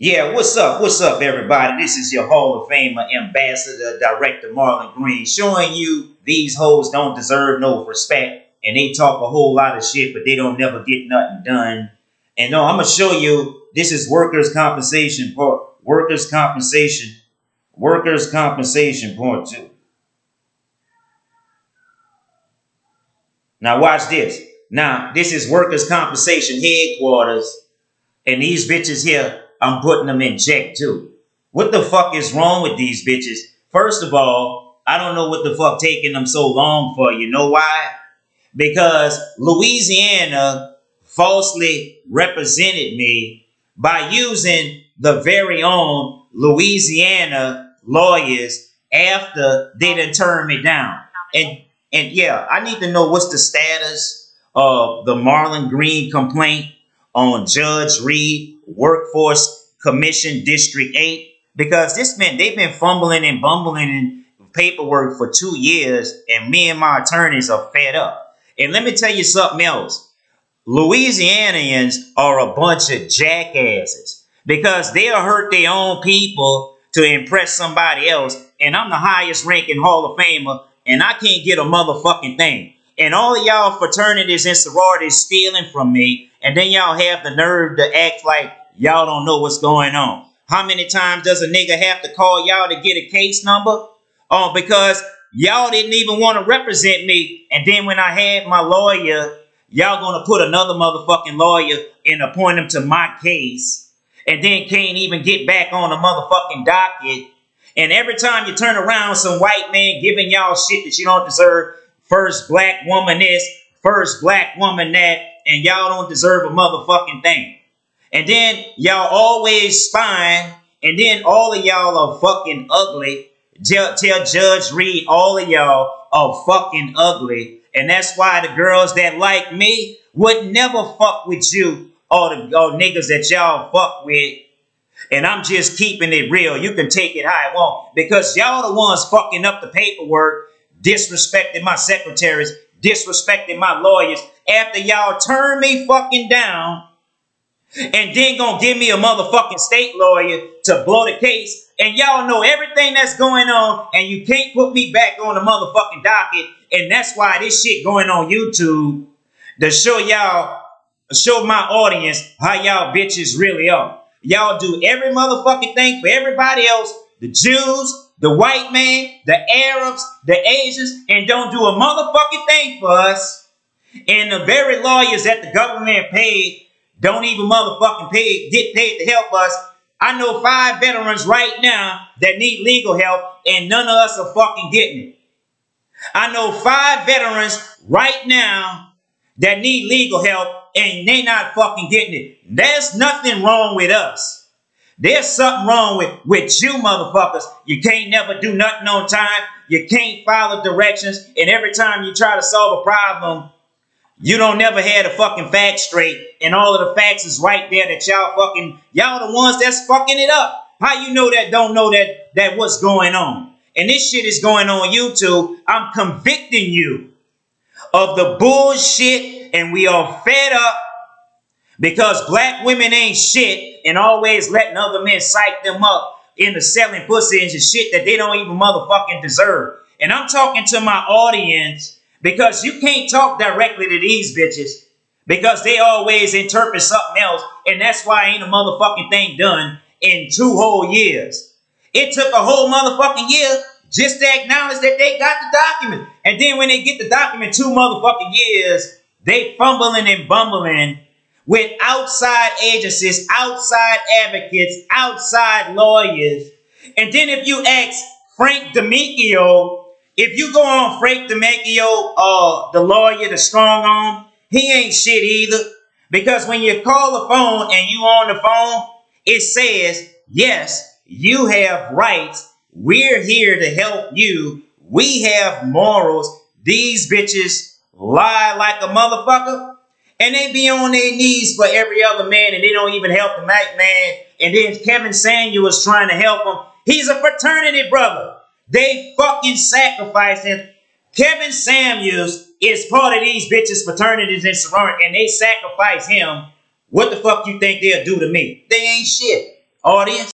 Yeah, what's up? What's up, everybody? This is your Hall of Famer, Ambassador, Director Marlon Green, showing you these hoes don't deserve no respect. And they talk a whole lot of shit, but they don't never get nothing done. And no, I'm gonna show you this is workers' compensation part. Workers' compensation. Workers' compensation two. Now watch this. Now, this is workers' compensation headquarters. And these bitches here I'm putting them in check too. What the fuck is wrong with these bitches? First of all, I don't know what the fuck taking them so long for. You know why? Because Louisiana falsely represented me by using the very own Louisiana lawyers after they done turned me down. And and yeah, I need to know what's the status of the Marlon Green complaint on Judge Reed Workforce Commission District 8 because this man, they've been fumbling and bumbling in paperwork for two years, and me and my attorneys are fed up. And let me tell you something else. Louisianians are a bunch of jackasses because they'll hurt their own people to impress somebody else. And I'm the highest ranking Hall of Famer, and I can't get a motherfucking thing. And all y'all fraternities and sororities stealing from me, and then y'all have the nerve to act like Y'all don't know what's going on. How many times does a nigga have to call y'all to get a case number? Oh, because y'all didn't even want to represent me. And then when I had my lawyer, y'all gonna put another motherfucking lawyer and appoint him to my case. And then can't even get back on the motherfucking docket. And every time you turn around, some white man giving y'all shit that you don't deserve. First black woman this, first black woman that, and y'all don't deserve a motherfucking thing. And then y'all always spying, and then all of y'all are fucking ugly. Tell, tell Judge Reed, all of y'all are fucking ugly. And that's why the girls that like me would never fuck with you or the or niggas that y'all fuck with. And I'm just keeping it real. You can take it how I want. Because y'all the ones fucking up the paperwork, disrespecting my secretaries, disrespecting my lawyers. After y'all turn me fucking down and then gonna give me a motherfucking state lawyer to blow the case. And y'all know everything that's going on, and you can't put me back on the motherfucking docket. And that's why this shit going on YouTube to show y'all, show my audience how y'all bitches really are. Y'all do every motherfucking thing for everybody else, the Jews, the white man, the Arabs, the Asians, and don't do a motherfucking thing for us. And the very lawyers that the government paid don't even motherfucking pay, get paid to help us. I know five veterans right now that need legal help, and none of us are fucking getting it. I know five veterans right now that need legal help, and they're not fucking getting it. There's nothing wrong with us. There's something wrong with, with you motherfuckers. You can't never do nothing on time. You can't follow directions. And every time you try to solve a problem, you don't never have the fucking facts straight, and all of the facts is right there that y'all fucking y'all the ones that's fucking it up. How you know that don't know that that what's going on? And this shit is going on YouTube. I'm convicting you of the bullshit, and we are fed up because black women ain't shit and always letting other men psych them up into selling pussy and shit that they don't even motherfucking deserve. And I'm talking to my audience because you can't talk directly to these bitches because they always interpret something else. And that's why ain't a motherfucking thing done in two whole years. It took a whole motherfucking year just to acknowledge that they got the document. And then when they get the document two motherfucking years, they fumbling and bumbling with outside agencies, outside advocates, outside lawyers. And then if you ask Frank D'Amico if you go on Frank D'Amico, uh, the lawyer, the strong arm, he ain't shit either. Because when you call the phone and you on the phone, it says, yes, you have rights. We're here to help you. We have morals. These bitches lie like a motherfucker. And they be on their knees for every other man and they don't even help the night man. And then Kevin Samuel is trying to help him. He's a fraternity brother. They fucking sacrificed him. Kevin Samuels is part of these bitches' fraternities and sororities, and they sacrifice him. What the fuck you think they'll do to me? They ain't shit. audience?